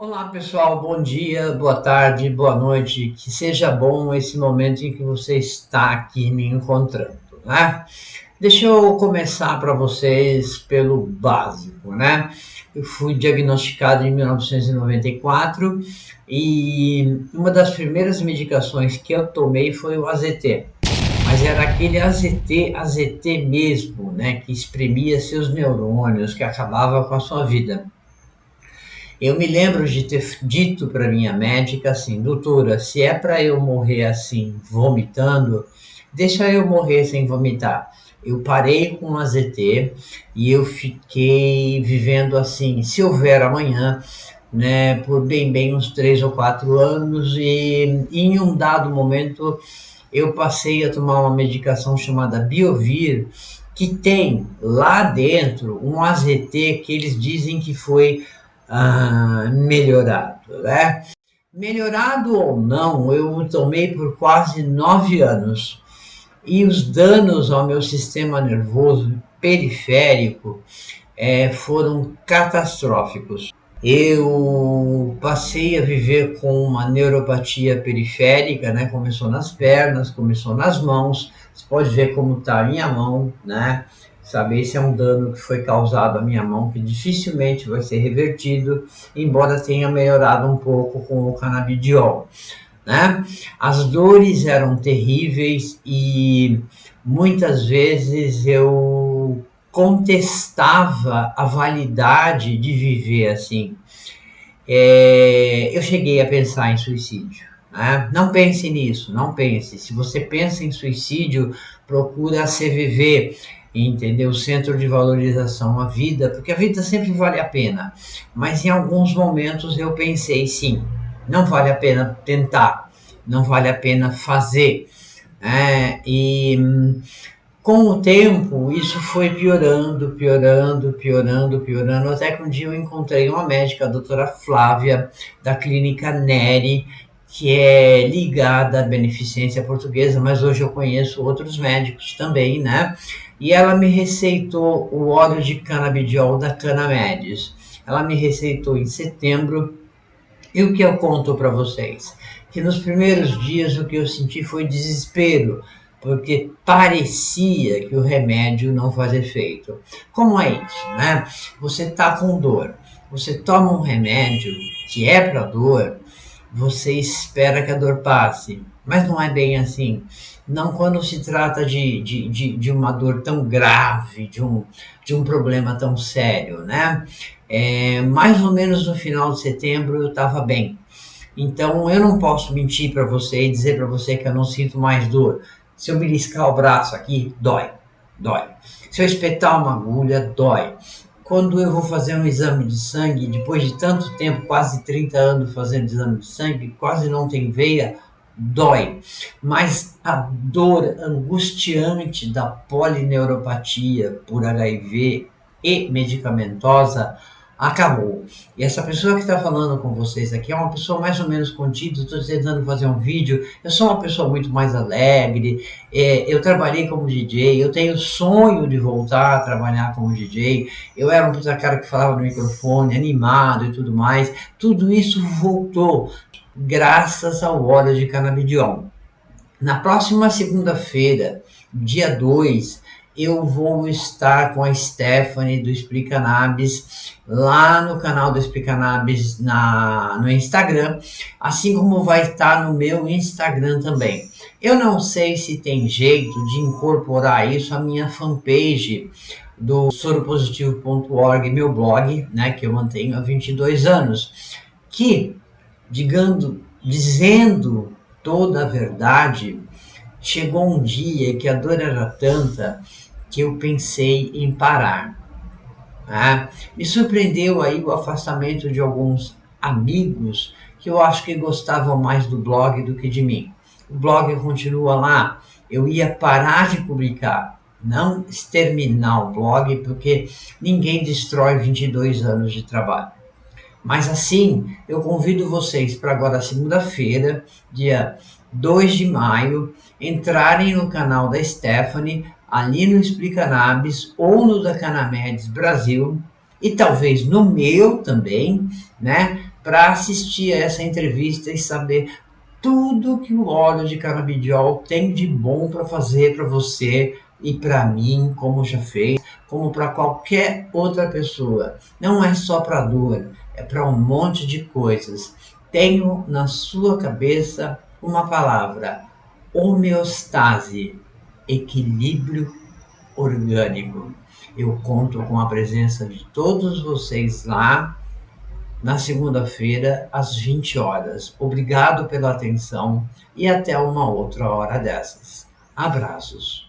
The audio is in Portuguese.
Olá pessoal, bom dia, boa tarde, boa noite, que seja bom esse momento em que você está aqui me encontrando, né? Deixa eu começar para vocês pelo básico, né? Eu fui diagnosticado em 1994 e uma das primeiras medicações que eu tomei foi o AZT. Mas era aquele AZT, AZT mesmo, né? Que espremia seus neurônios, que acabava com a sua vida. Eu me lembro de ter dito para minha médica assim, doutora, se é para eu morrer assim, vomitando, deixa eu morrer sem vomitar. Eu parei com o AZT e eu fiquei vivendo assim, se houver amanhã, né, por bem bem uns três ou quatro anos e em um dado momento eu passei a tomar uma medicação chamada Biovir, que tem lá dentro um AZT que eles dizem que foi ah, melhorado, né? Melhorado ou não, eu tomei por quase nove anos e os danos ao meu sistema nervoso periférico é, foram catastróficos. Eu passei a viver com uma neuropatia periférica, né? Começou nas pernas, começou nas mãos. Você pode ver como está a minha mão, né? Saber se é um dano que foi causado à minha mão, que dificilmente vai ser revertido, embora tenha melhorado um pouco com o canabidiol. Né? As dores eram terríveis e muitas vezes eu contestava a validade de viver assim. É, eu cheguei a pensar em suicídio. Né? Não pense nisso, não pense. Se você pensa em suicídio, procura se viver entendeu? O centro de valorização, a vida, porque a vida sempre vale a pena. Mas em alguns momentos eu pensei, sim, não vale a pena tentar, não vale a pena fazer. É, e com o tempo isso foi piorando, piorando, piorando, piorando, até que um dia eu encontrei uma médica, a doutora Flávia, da clínica Neri, que é ligada à beneficência portuguesa, mas hoje eu conheço outros médicos também, né? E ela me receitou o óleo de canabidiol da Canamedes. Ela me receitou em setembro. E o que eu conto para vocês? Que nos primeiros dias o que eu senti foi desespero, porque parecia que o remédio não fazia efeito. Como é isso, né? Você tá com dor, você toma um remédio que é para dor, você espera que a dor passe, mas não é bem assim. Não quando se trata de, de, de, de uma dor tão grave, de um, de um problema tão sério, né? É, mais ou menos no final de setembro eu estava bem. Então eu não posso mentir para você e dizer para você que eu não sinto mais dor. Se eu beliscar o braço aqui, dói, dói. Se eu espetar uma agulha, dói quando eu vou fazer um exame de sangue, depois de tanto tempo, quase 30 anos fazendo exame de sangue, quase não tem veia, dói. Mas a dor angustiante da polineuropatia por HIV e medicamentosa acabou. E essa pessoa que está falando com vocês aqui é uma pessoa mais ou menos contida, estou tentando fazer um vídeo, eu sou uma pessoa muito mais alegre, é, eu trabalhei como DJ, eu tenho sonho de voltar a trabalhar como DJ, eu era um puta cara que falava no microfone, animado e tudo mais, tudo isso voltou graças ao óleo de canabidiol. Na próxima segunda-feira, dia 2, eu vou estar com a Stephanie do Explicanabis lá no canal do Explicanabis na, no Instagram, assim como vai estar no meu Instagram também. Eu não sei se tem jeito de incorporar isso à minha fanpage do soropositivo.org, meu blog, né, que eu mantenho há 22 anos, que, digando, dizendo toda a verdade, chegou um dia que a dor era tanta que eu pensei em parar. Tá? Me surpreendeu aí o afastamento de alguns amigos que eu acho que gostavam mais do blog do que de mim. O blog continua lá. Eu ia parar de publicar, não exterminar o blog, porque ninguém destrói 22 anos de trabalho. Mas assim, eu convido vocês para agora segunda-feira, dia 2 de maio, entrarem no canal da Stephanie ali no Explica Nabis ou no da Canamedes Brasil e talvez no meu também, né? para assistir a essa entrevista e saber tudo que o óleo de canabidiol tem de bom para fazer para você e para mim, como já fez, como para qualquer outra pessoa. Não é só para dor, é para um monte de coisas. Tenho na sua cabeça uma palavra: homeostase, equilíbrio orgânico. Eu conto com a presença de todos vocês lá na segunda-feira, às 20 horas. Obrigado pela atenção e até uma outra hora dessas. Abraços.